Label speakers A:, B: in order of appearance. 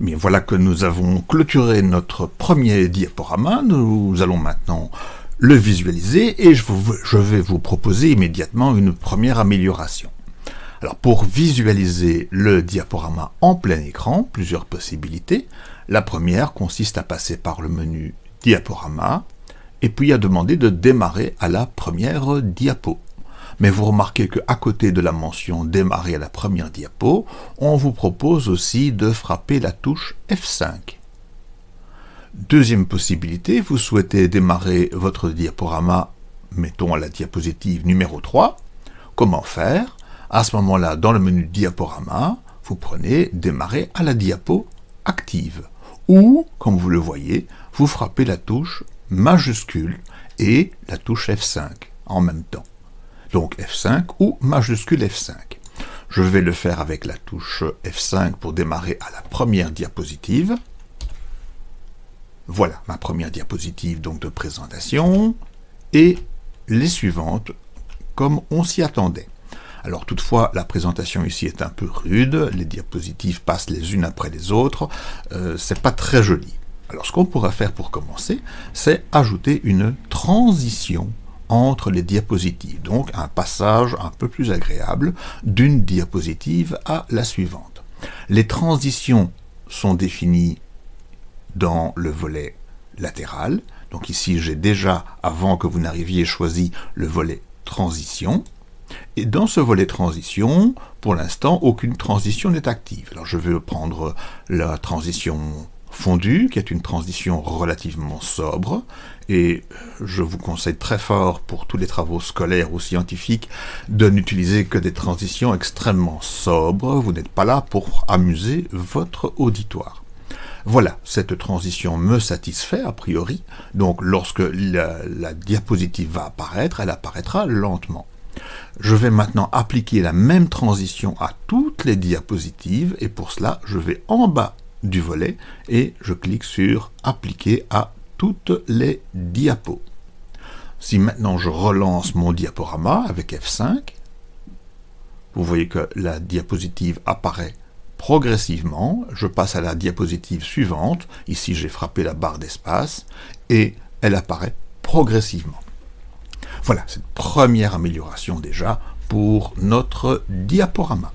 A: Mais voilà que nous avons clôturé notre premier diaporama. Nous allons maintenant le visualiser et je, vais vous proposer immédiatement une première amélioration. Alors pour visualiser le diaporama en plein écran, plusieurs possibilités. La première consiste à passer par le menu diaporama et puis à demander de démarrer à la première diapo. Mais vous remarquez qu'à côté de la mention démarrer à la première diapo, on vous propose aussi de frapper la touche F5. Deuxième possibilité, vous souhaitez démarrer votre diaporama, mettons à la diapositive numéro 3. Comment faire? À ce moment-là, dans le menu diaporama, vous prenez démarrer à la diapo active. Ou, comme vous le voyez, vous frappez la touche majuscule et la touche F5 en même temps donc F5 ou majuscule F5. Je vais le faire avec la touche F5 pour démarrer à la première diapositive. Voilà ma première diapositive donc de présentation et les suivantes comme on s'y attendait. Alors toutefois, la présentation ici est un peu rude, les diapositives passent les unes après les autres, euh, c'est pas très joli. Alors ce qu'on pourra faire pour commencer, c'est ajouter une transition entre les diapositives, donc un passage un peu plus agréable d'une diapositive à la suivante. Les transitions sont définies dans le volet latéral, donc ici j'ai déjà, avant que vous n'arriviez, choisi le volet transition, et dans ce volet transition, pour l'instant, aucune transition n'est active. Alors je vais prendre la transition fondue, qui est une transition relativement sobre, et je vous conseille très fort pour tous les travaux scolaires ou scientifiques de n'utiliser que des transitions extrêmement sobres, vous n'êtes pas là pour amuser votre auditoire. Voilà, cette transition me satisfait a priori, donc lorsque la, la diapositive va apparaître, elle apparaîtra lentement. Je vais maintenant appliquer la même transition à toutes les diapositives, et pour cela, je vais en bas du volet et je clique sur appliquer à toutes les diapos. Si maintenant je relance mon diaporama avec F5, vous voyez que la diapositive apparaît progressivement, je passe à la diapositive suivante, ici j'ai frappé la barre d'espace, et elle apparaît progressivement. Voilà, cette première amélioration déjà pour notre diaporama.